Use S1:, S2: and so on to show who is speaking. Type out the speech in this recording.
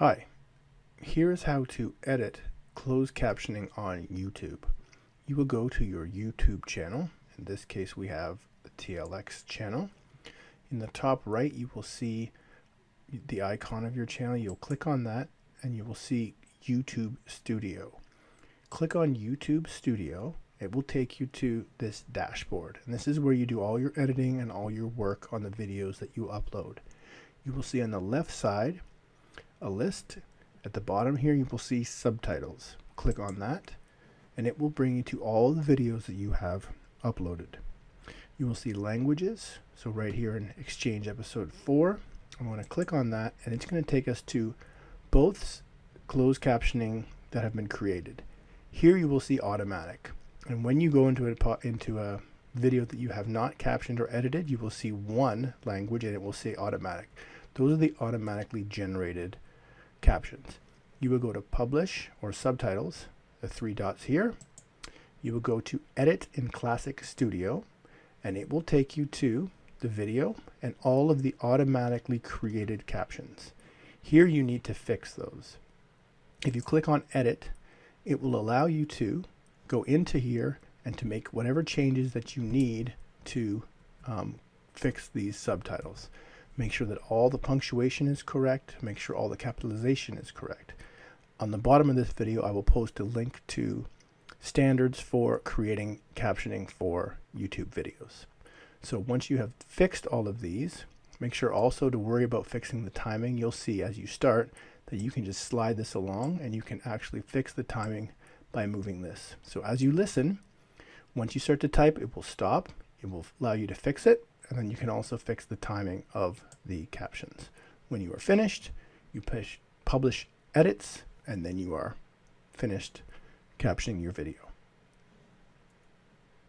S1: Hi, here's how to edit closed captioning on YouTube. You will go to your YouTube channel. In this case, we have the TLX channel. In the top right, you will see the icon of your channel. You'll click on that and you will see YouTube Studio. Click on YouTube Studio. It will take you to this dashboard. And this is where you do all your editing and all your work on the videos that you upload. You will see on the left side a list. At the bottom here, you will see subtitles. Click on that, and it will bring you to all the videos that you have uploaded. You will see languages. So right here in Exchange Episode 4, I'm going to click on that, and it's going to take us to both closed captioning that have been created. Here you will see automatic. And when you go into a, into a video that you have not captioned or edited, you will see one language and it will say automatic. Those are the automatically generated captions. You will go to publish or subtitles, the three dots here. You will go to edit in Classic Studio and it will take you to the video and all of the automatically created captions. Here you need to fix those. If you click on edit, it will allow you to go into here and to make whatever changes that you need to um, fix these subtitles. Make sure that all the punctuation is correct. Make sure all the capitalization is correct. On the bottom of this video, I will post a link to standards for creating captioning for YouTube videos. So once you have fixed all of these, make sure also to worry about fixing the timing. You'll see as you start that you can just slide this along and you can actually fix the timing by moving this. So as you listen, once you start to type, it will stop. It will allow you to fix it and then you can also fix the timing of the captions. When you are finished, you push publish edits, and then you are finished captioning your video.